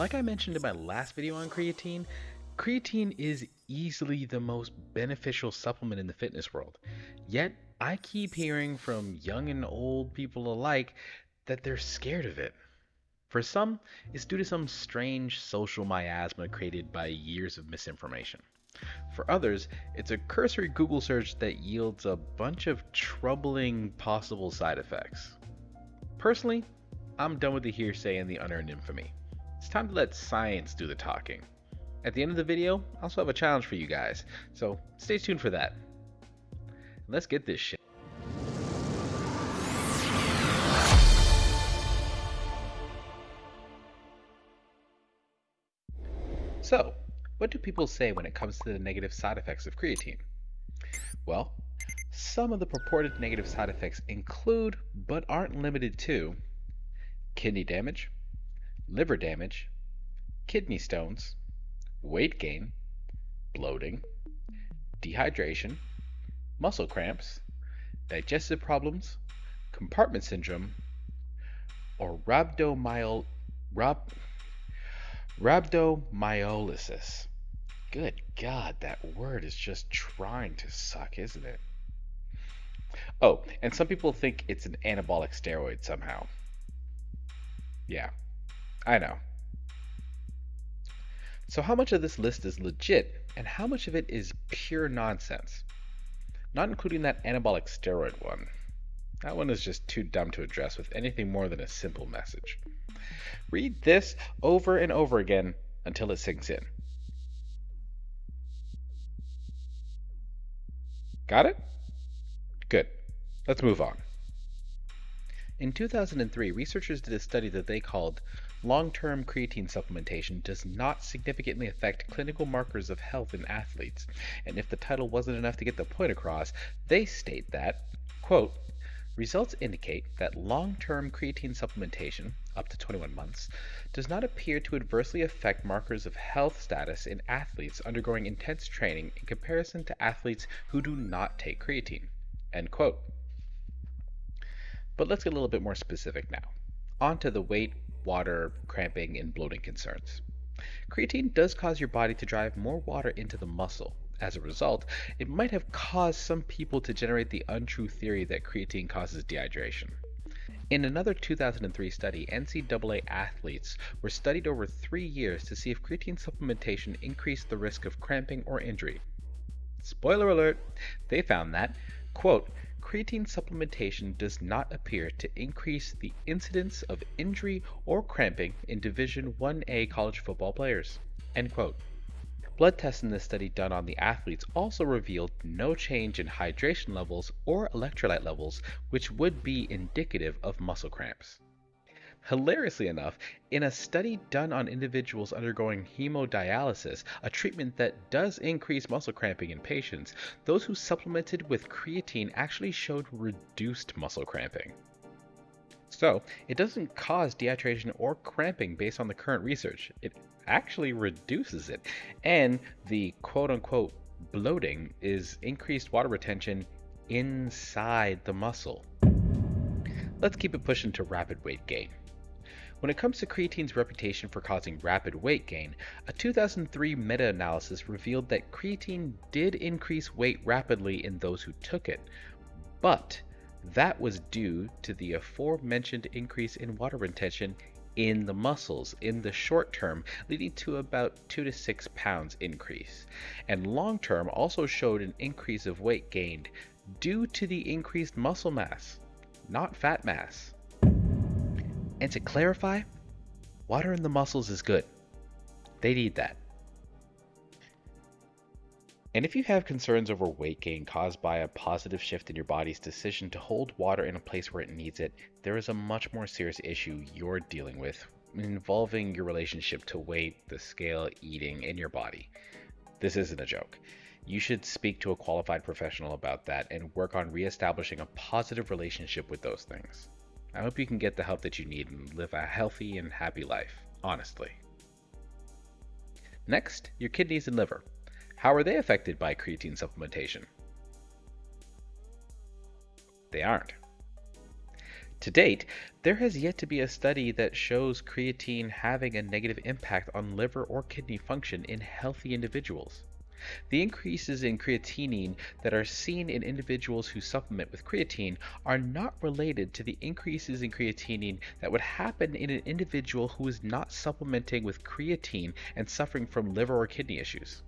Like I mentioned in my last video on creatine, creatine is easily the most beneficial supplement in the fitness world. Yet, I keep hearing from young and old people alike that they're scared of it. For some, it's due to some strange social miasma created by years of misinformation. For others, it's a cursory Google search that yields a bunch of troubling possible side effects. Personally, I'm done with the hearsay and the unearned infamy. It's time to let science do the talking. At the end of the video, I also have a challenge for you guys, so stay tuned for that. Let's get this shit. So, what do people say when it comes to the negative side effects of creatine? Well, some of the purported negative side effects include, but aren't limited to, kidney damage, liver damage, kidney stones, weight gain, bloating, dehydration, muscle cramps, digestive problems, compartment syndrome, or rhabdomyol, rhab, rhabdomyolysis. Good God, that word is just trying to suck, isn't it? Oh, and some people think it's an anabolic steroid somehow. Yeah, I know. So, how much of this list is legit, and how much of it is pure nonsense? Not including that anabolic steroid one. That one is just too dumb to address with anything more than a simple message. Read this over and over again until it sinks in. Got it? Good. Let's move on. In 2003, researchers did a study that they called Long-term creatine supplementation does not significantly affect clinical markers of health in athletes. And if the title wasn't enough to get the point across, they state that, quote, Results indicate that long-term creatine supplementation, up to 21 months, does not appear to adversely affect markers of health status in athletes undergoing intense training in comparison to athletes who do not take creatine. End quote. But let's get a little bit more specific now. On to the weight, water, cramping, and bloating concerns. Creatine does cause your body to drive more water into the muscle, as a result, it might have caused some people to generate the untrue theory that creatine causes dehydration. In another 2003 study, NCAA athletes were studied over three years to see if creatine supplementation increased the risk of cramping or injury. Spoiler alert, they found that, quote, creatine supplementation does not appear to increase the incidence of injury or cramping in Division 1A college football players, end quote. Blood tests in this study done on the athletes also revealed no change in hydration levels or electrolyte levels, which would be indicative of muscle cramps. Hilariously enough, in a study done on individuals undergoing hemodialysis, a treatment that does increase muscle cramping in patients, those who supplemented with creatine actually showed reduced muscle cramping. So, it doesn't cause dehydration or cramping based on the current research. It actually reduces it. And the quote unquote bloating is increased water retention inside the muscle. Let's keep it pushing to rapid weight gain. When it comes to creatine's reputation for causing rapid weight gain, a 2003 meta analysis revealed that creatine did increase weight rapidly in those who took it, but that was due to the aforementioned increase in water retention in the muscles in the short term, leading to about 2 to 6 pounds increase. And long term also showed an increase of weight gained due to the increased muscle mass, not fat mass. And to clarify, water in the muscles is good. They need that. And if you have concerns over weight gain caused by a positive shift in your body's decision to hold water in a place where it needs it, there is a much more serious issue you're dealing with involving your relationship to weight, the scale, eating, and your body. This isn't a joke. You should speak to a qualified professional about that and work on reestablishing a positive relationship with those things. I hope you can get the help that you need and live a healthy and happy life, honestly. Next, your kidneys and liver. How are they affected by creatine supplementation? They aren't. To date, there has yet to be a study that shows creatine having a negative impact on liver or kidney function in healthy individuals. The increases in creatinine that are seen in individuals who supplement with creatine are not related to the increases in creatinine that would happen in an individual who is not supplementing with creatine and suffering from liver or kidney issues.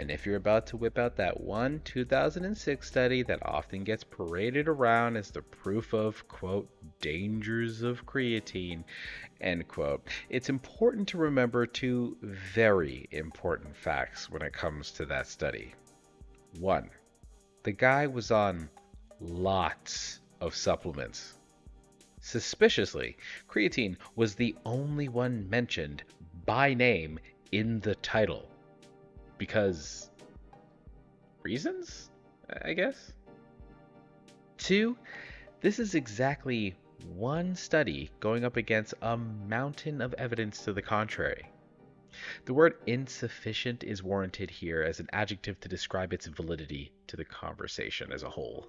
And if you're about to whip out that one 2006 study that often gets paraded around as the proof of, quote, dangers of creatine, end quote, it's important to remember two very important facts when it comes to that study. One, the guy was on lots of supplements. Suspiciously, creatine was the only one mentioned by name in the title because reasons, I guess. Two, this is exactly one study going up against a mountain of evidence to the contrary. The word insufficient is warranted here as an adjective to describe its validity to the conversation as a whole.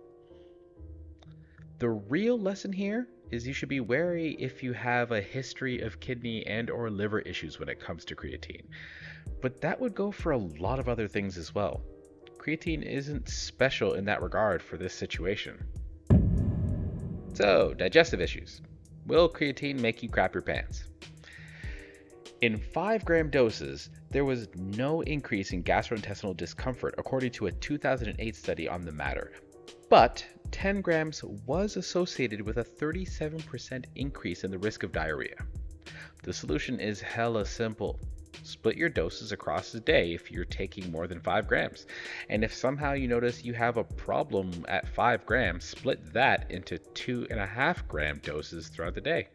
The real lesson here is you should be wary if you have a history of kidney and or liver issues when it comes to creatine. But that would go for a lot of other things as well. Creatine isn't special in that regard for this situation. So, digestive issues. Will creatine make you crap your pants? In 5 gram doses, there was no increase in gastrointestinal discomfort according to a 2008 study on the matter. But 10 grams was associated with a 37% increase in the risk of diarrhea. The solution is hella simple. Split your doses across the day if you're taking more than 5 grams. And if somehow you notice you have a problem at 5 grams, split that into 2.5 gram doses throughout the day.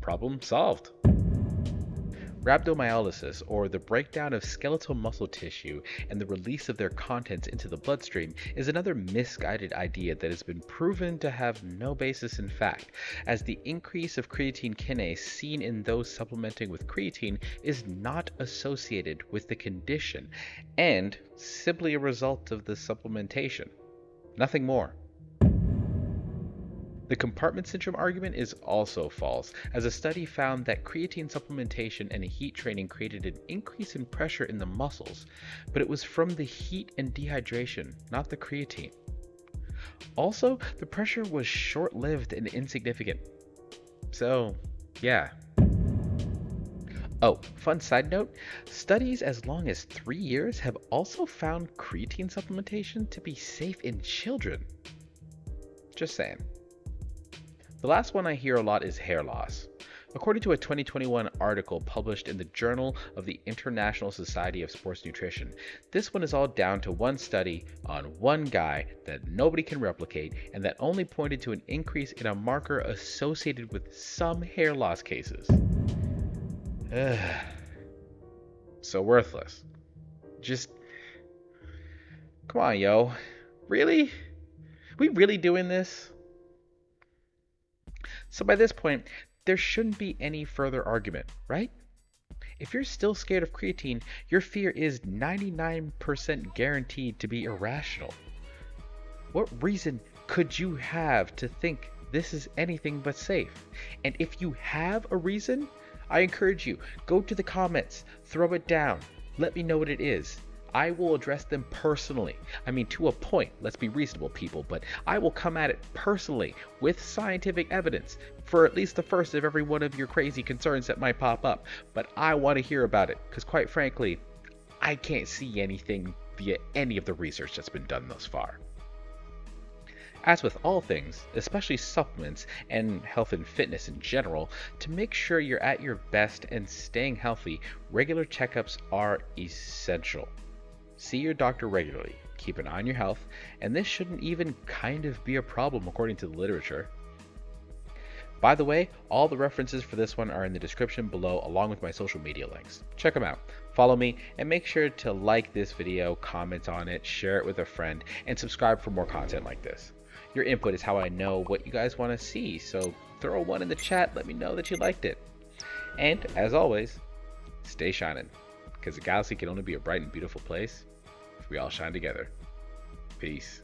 Problem solved. Rhabdomyolysis, or the breakdown of skeletal muscle tissue and the release of their contents into the bloodstream, is another misguided idea that has been proven to have no basis in fact, as the increase of creatine kinase seen in those supplementing with creatine is not associated with the condition and simply a result of the supplementation. Nothing more. The compartment syndrome argument is also false, as a study found that creatine supplementation and heat training created an increase in pressure in the muscles, but it was from the heat and dehydration, not the creatine. Also, the pressure was short lived and insignificant. So, yeah. Oh, fun side note studies as long as three years have also found creatine supplementation to be safe in children. Just saying. The last one I hear a lot is hair loss. According to a 2021 article published in the Journal of the International Society of Sports Nutrition, this one is all down to one study on one guy that nobody can replicate and that only pointed to an increase in a marker associated with some hair loss cases. Ugh. So worthless. Just. Come on, yo. Really? We really doing this? So by this point, there shouldn't be any further argument, right? If you're still scared of creatine, your fear is 99% guaranteed to be irrational. What reason could you have to think this is anything but safe? And if you have a reason, I encourage you, go to the comments, throw it down, let me know what it is. I will address them personally. I mean, to a point, let's be reasonable, people, but I will come at it personally with scientific evidence for at least the first of every one of your crazy concerns that might pop up. But I want to hear about it because, quite frankly, I can't see anything via any of the research that's been done thus far. As with all things, especially supplements and health and fitness in general, to make sure you're at your best and staying healthy, regular checkups are essential. See your doctor regularly, keep an eye on your health, and this shouldn't even kind of be a problem according to the literature. By the way, all the references for this one are in the description below along with my social media links. Check them out, follow me, and make sure to like this video, comment on it, share it with a friend, and subscribe for more content like this. Your input is how I know what you guys want to see, so throw one in the chat, let me know that you liked it. And, as always, stay shining, because the galaxy can only be a bright and beautiful place we all shine together. Peace.